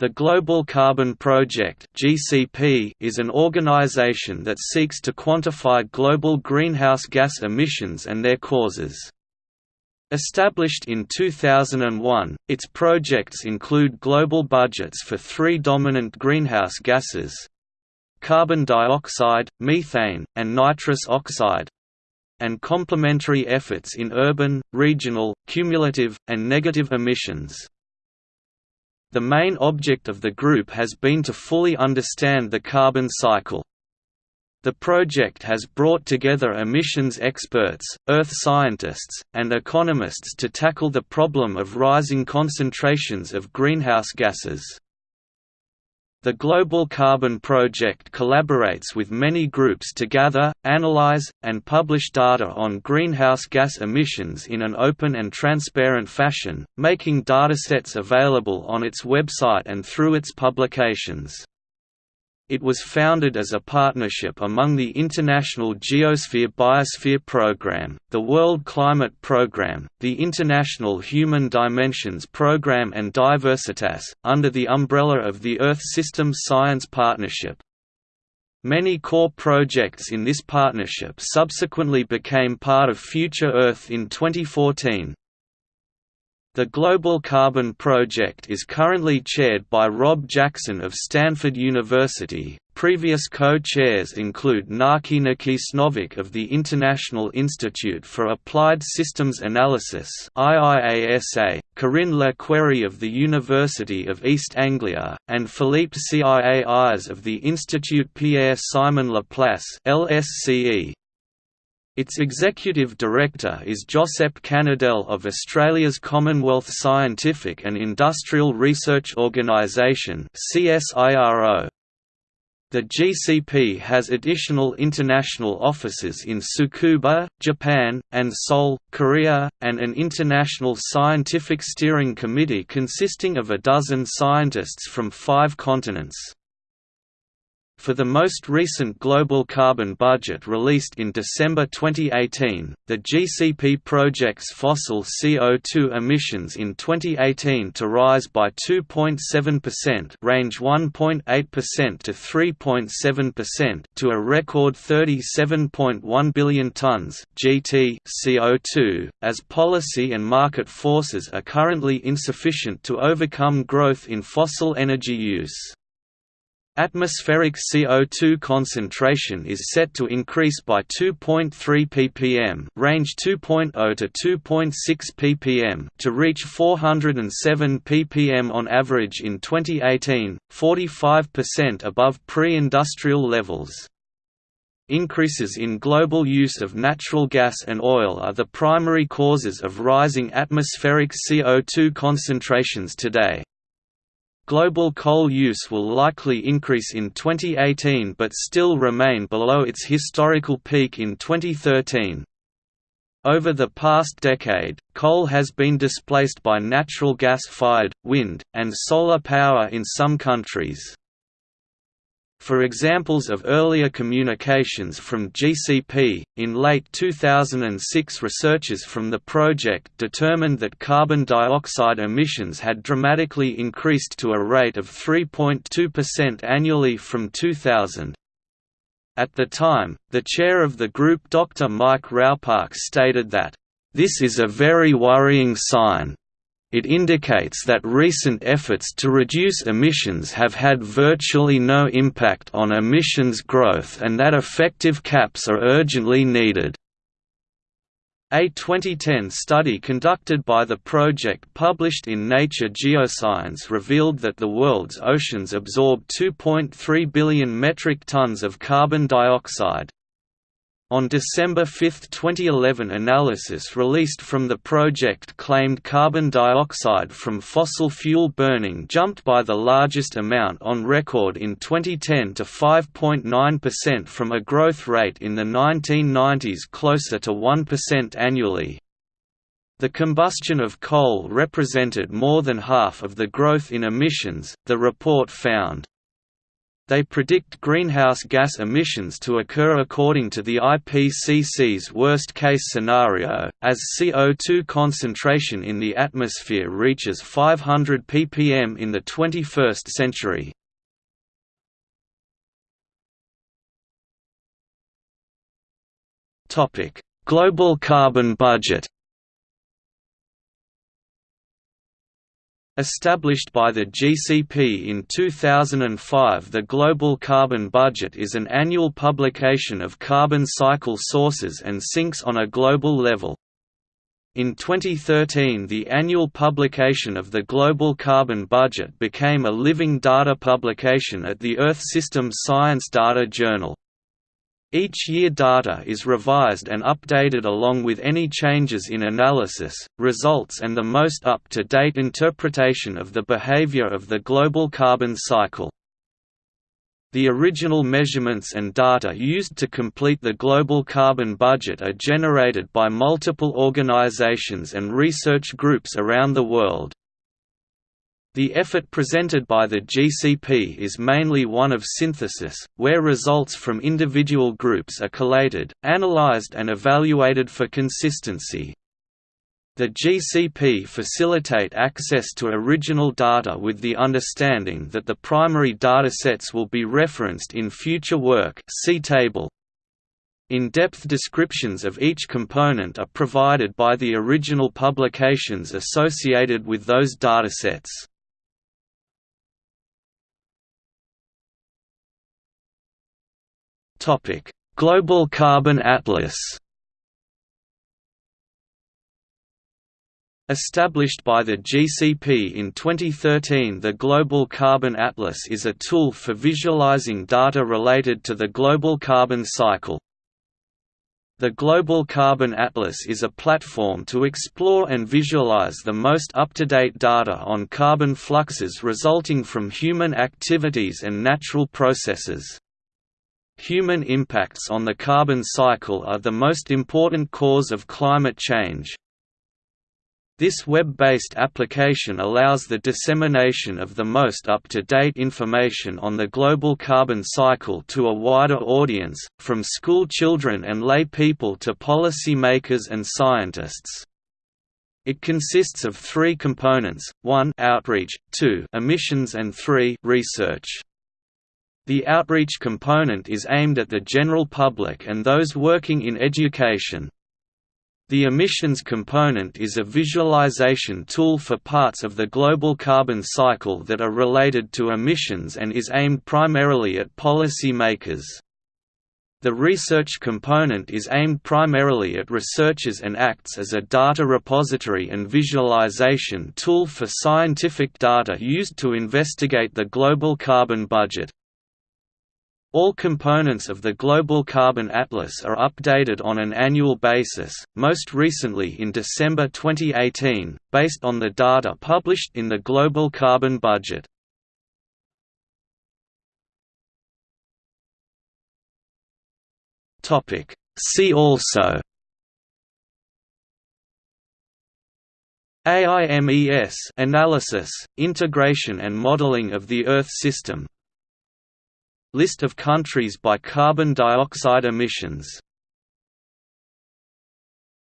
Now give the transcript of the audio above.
The Global Carbon Project (GCP) is an organization that seeks to quantify global greenhouse gas emissions and their causes. Established in 2001, its projects include global budgets for three dominant greenhouse gases carbon dioxide, methane, and nitrous oxide and complementary efforts in urban, regional, cumulative, and negative emissions. The main object of the group has been to fully understand the carbon cycle. The project has brought together emissions experts, earth scientists, and economists to tackle the problem of rising concentrations of greenhouse gases. The Global Carbon Project collaborates with many groups to gather, analyze, and publish data on greenhouse gas emissions in an open and transparent fashion, making datasets available on its website and through its publications. It was founded as a partnership among the International Geosphere Biosphere Programme, the World Climate Programme, the International Human Dimensions Programme and Diversitas, under the umbrella of the Earth Systems Science Partnership. Many core projects in this partnership subsequently became part of Future Earth in 2014. The Global Carbon Project is currently chaired by Rob Jackson of Stanford University. Previous co-chairs include Naki Nakicenovic of the International Institute for Applied Systems Analysis (IIASA), Corinne Le Quéré of the University of East Anglia, and Philippe Ciais of the Institut Pierre Simon Laplace (LSCE). Its executive director is Josep Canadell of Australia's Commonwealth Scientific and Industrial Research Organisation The GCP has additional international offices in Tsukuba, Japan, and Seoul, Korea, and an international scientific steering committee consisting of a dozen scientists from five continents. For the most recent global carbon budget released in December 2018, the GCP projects fossil CO2 emissions in 2018 to rise by 2.7% range 1.8% to 3.7% to a record 37.1 billion tons GT CO2, as policy and market forces are currently insufficient to overcome growth in fossil energy use. Atmospheric CO2 concentration is set to increase by 2.3 ppm, range 2.0 to 2.6 ppm, to reach 407 ppm on average in 2018, 45% above pre-industrial levels. Increases in global use of natural gas and oil are the primary causes of rising atmospheric CO2 concentrations today. Global coal use will likely increase in 2018 but still remain below its historical peak in 2013. Over the past decade, coal has been displaced by natural gas-fired, wind, and solar power in some countries. For examples of earlier communications from GCP, in late 2006 researchers from the project determined that carbon dioxide emissions had dramatically increased to a rate of 3.2% annually from 2000. At the time, the chair of the group Dr. Mike Raupach stated that, "...this is a very worrying sign, it indicates that recent efforts to reduce emissions have had virtually no impact on emissions growth and that effective caps are urgently needed. A 2010 study conducted by the project published in Nature Geoscience revealed that the world's oceans absorb 2.3 billion metric tons of carbon dioxide, on December 5, 2011 analysis released from the project claimed carbon dioxide from fossil fuel burning jumped by the largest amount on record in 2010 to 5.9% from a growth rate in the 1990s closer to 1% annually. The combustion of coal represented more than half of the growth in emissions, the report found. They predict greenhouse gas emissions to occur according to the IPCC's worst-case scenario, as CO2 concentration in the atmosphere reaches 500 ppm in the 21st century. Global carbon budget Established by the GCP in 2005 the Global Carbon Budget is an annual publication of carbon cycle sources and sinks on a global level. In 2013 the annual publication of the Global Carbon Budget became a living data publication at the Earth System Science Data Journal. Each year data is revised and updated along with any changes in analysis, results and the most up-to-date interpretation of the behavior of the global carbon cycle. The original measurements and data used to complete the global carbon budget are generated by multiple organizations and research groups around the world. The effort presented by the GCP is mainly one of synthesis, where results from individual groups are collated, analyzed and evaluated for consistency. The GCP facilitate access to original data with the understanding that the primary datasets will be referenced in future work see table. In-depth descriptions of each component are provided by the original publications associated with those datasets. Topic: Global Carbon Atlas. Established by the GCP in 2013 the Global Carbon Atlas is a tool for visualizing data related to the global carbon cycle. The Global Carbon Atlas is a platform to explore and visualize the most up-to-date data on carbon fluxes resulting from human activities and natural processes. Human impacts on the carbon cycle are the most important cause of climate change. This web-based application allows the dissemination of the most up-to-date information on the global carbon cycle to a wider audience, from school children and lay people to policy makers and scientists. It consists of three components, 1 outreach, 2 emissions and 3 research. The outreach component is aimed at the general public and those working in education. The emissions component is a visualization tool for parts of the global carbon cycle that are related to emissions and is aimed primarily at policy makers. The research component is aimed primarily at researchers and acts as a data repository and visualization tool for scientific data used to investigate the global carbon budget. All components of the Global Carbon Atlas are updated on an annual basis, most recently in December 2018, based on the data published in the Global Carbon Budget. See also AIMES analysis, integration and modeling of the Earth system List of countries by carbon dioxide emissions